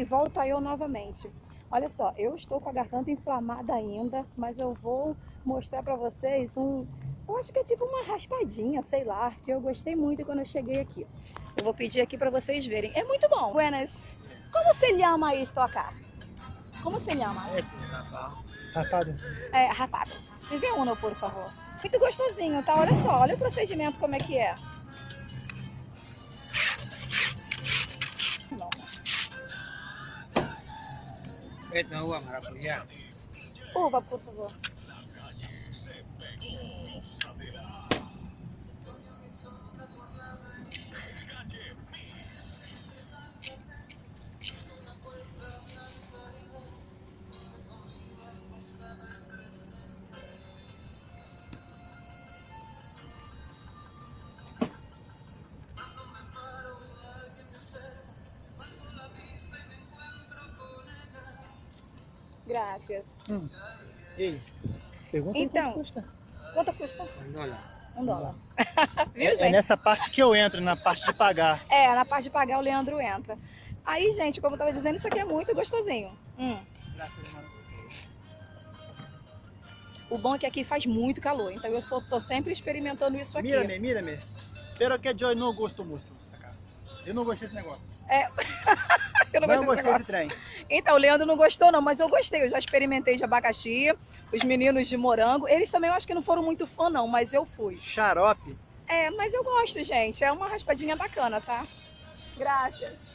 aí volta eu novamente. Olha só, eu estou com a garganta inflamada ainda, mas eu vou mostrar para vocês um, eu acho que é tipo uma raspadinha, sei lá, que eu gostei muito quando eu cheguei aqui. Eu vou pedir aqui para vocês verem. É muito bom. Buenas. Como se llama isto acá? Como se llama? Rapado. É, rapado. Me vê uno, por favor. Muito gostosinho, tá? Olha só, olha o procedimento como é que é. Esa uva maracuyá. Uva, por favor. Graças. Hum. Pergunta Então. quanto custa. Quanto custa? Um dólar. Um dólar. Viu, É, é gente? nessa parte que eu entro, na parte de pagar. É, na parte de pagar o Leandro entra. Aí, gente, como eu tava dizendo, isso aqui é muito gostosinho. Hum. O bom é que aqui faz muito calor, então eu só tô sempre experimentando isso aqui. Mírame, mírame. Pero que eu não gosto muito, saca? Eu não gostei desse negócio. Eu não Não, gostei desse trem. Então, o Leandro não gostou não, mas eu gostei. Eu já experimentei de abacaxi, os meninos de morango. Eles também eu acho que não foram muito fã não, mas eu fui. Xarope. É, mas eu gosto, gente. É uma raspadinha bacana, tá? Graças.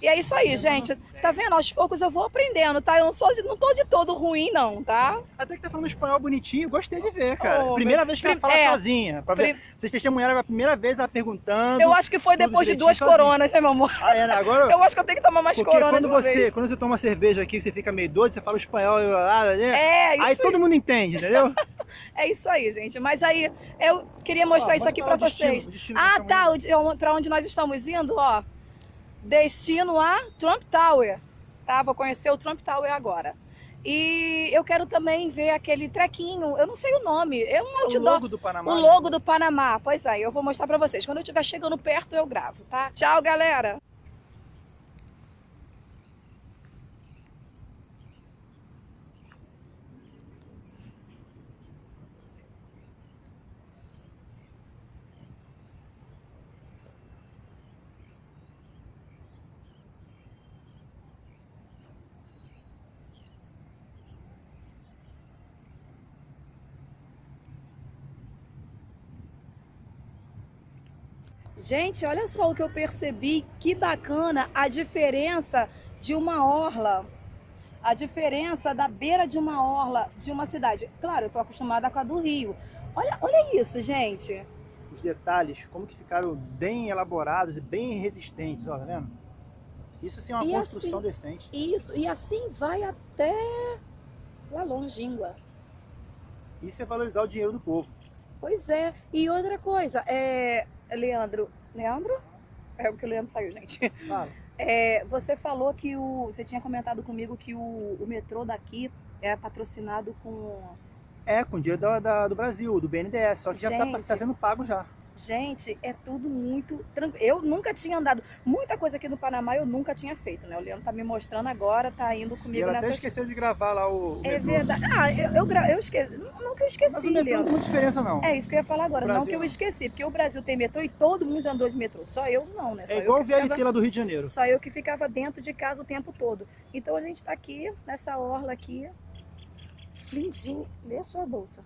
E é isso aí, gente. Tá vendo? Aos poucos eu vou aprendendo, tá? Eu não, sou de- não tô de todo ruim, não, tá? Até que tá falando espanhol bonitinho, gostei de ver, cara. Oh, primeira meu- vez que ela fala é. sozinha. Pra ver. Vocês testemunharam a primeira vez ela perguntando. Eu acho que foi depois de duas sozinho. coronas, né, meu amor? Ah, é, né? Agora. Eu acho que eu tenho que tomar mais Porque corona quando você, vez. quando você toma cerveja aqui, você fica meio doido, você fala espanhol, eu, ah, né? É, isso aí todo mundo entende, entendeu? É isso aí, gente. Mas aí eu queria mostrar isso aqui pra destino, vocês. o destino Ah, tá. tá o de- Pra onde nós estamos indo, ó. Destino a Trump Tower. Tá? Vou conhecer o Trump Tower agora. E eu quero também ver aquele trequinho. Eu não sei o nome. É um O outdoor. logo do Panamá. O logo do Panamá. Pois é, eu vou mostrar pra vocês. Quando eu estiver chegando perto, eu gravo, tá? Tchau, galera! Gente, olha só o que eu percebi, que bacana a diferença de uma orla, a diferença da beira de uma orla de uma cidade. Claro, eu tô acostumada com a do Rio. Olha, olha isso, gente. Os detalhes, como que ficaram bem elaborados e bem resistentes, ó, tá vendo? Isso sim é uma E construção assim- decente. Isso, e assim vai até lá longínqua. Isso é valorizar o dinheiro do povo. Pois é. E outra coisa, é, Leandro, Leandro? É porque o Leandro saiu, gente. Fala. É, você falou que o. Você tinha comentado comigo que o, o metrô daqui é patrocinado com. É, com dinheiro da, da- do Brasil, do BNDES, só que já tá, Gente. tá sendo pago já. Gente, é tudo muito tranquilo. Eu nunca tinha andado. Muita coisa aqui no Panamá eu nunca tinha feito, né? O Leandro tá me mostrando agora, tá indo E comigo ela até esqueceu de gravar lá o, o É metrô. verdade. Ah, eu, eu, gra- eu esqueci. Não que eu esqueci, Mas o metrô não tem Leandro. muita diferença não. É isso que eu ia falar agora. O não Brasil que eu esqueci, porque o Brasil tem metrô e todo mundo já andou de metrô. Só eu não, né? Só É igual o que ficava- VLT lá do Rio de Janeiro. Só eu que ficava dentro de casa o tempo todo. Então a gente tá aqui, nessa orla aqui. Lindinha. Lê a sua bolsa.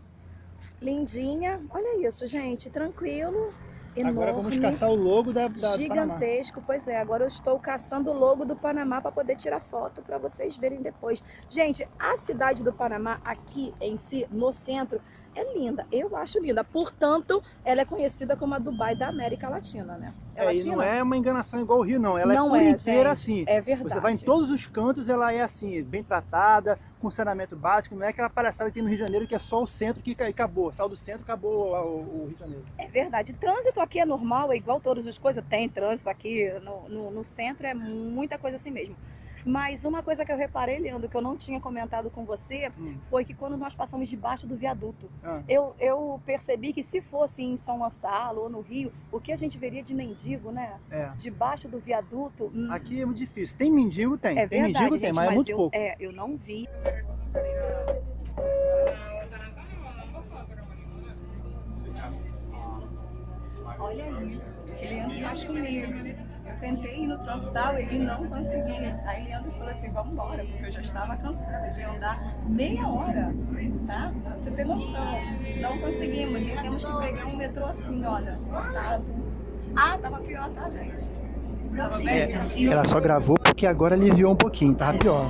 Lindinha. Olha isso, gente. Tranquilo. Enorme. Agora vamos caçar o logo da, da do Panamá. Gigantesco, pois é. Agora eu estou caçando o logo do Panamá para poder tirar foto para vocês verem depois. Gente, a cidade do Panamá aqui em si, no centro, é linda. Eu acho linda. Portanto, ela é conhecida como a Dubai da América Latina, né? É, É, latina? não é uma enganação igual o Rio, não. Ela Não é é, inteira assim. É verdade. Você vai em todos os cantos, ela é assim, bem tratada, com saneamento básico. Não é aquela palhaçada que tem no Rio de Janeiro que é só o centro que ca- acabou. Saiu do centro, acabou o, o Rio de Janeiro. É verdade. Trânsito aqui é normal, é igual todas as coisas. Tem trânsito aqui no, no, no centro, é muita coisa assim mesmo. Mas uma coisa que eu reparei, Leandro, que eu não tinha comentado com você, Hum. foi que quando nós passamos debaixo do viaduto, Ah. eu, eu percebi que se fosse em São Gonçalo ou no Rio, o que a gente veria de mendigo, né? É. Debaixo do viaduto. hum, Aqui é muito difícil. Tem mendigo? Tem. é tem verdade, mendigo? gente, tem, mas é muito eu, pouco. É, eu não vi. Olha isso, Leandro faz comigo. Tentei ir no tronco tal, ele não conseguia. Aí Leandro falou assim, vamos embora, porque eu já estava cansada de andar meia hora, tá? Você tem noção. Não conseguimos, e temos que pegar um metrô assim, olha, lotado. Ah, tava pior, tá, gente? É, ela só gravou porque agora aliviou um pouquinho, tava pior.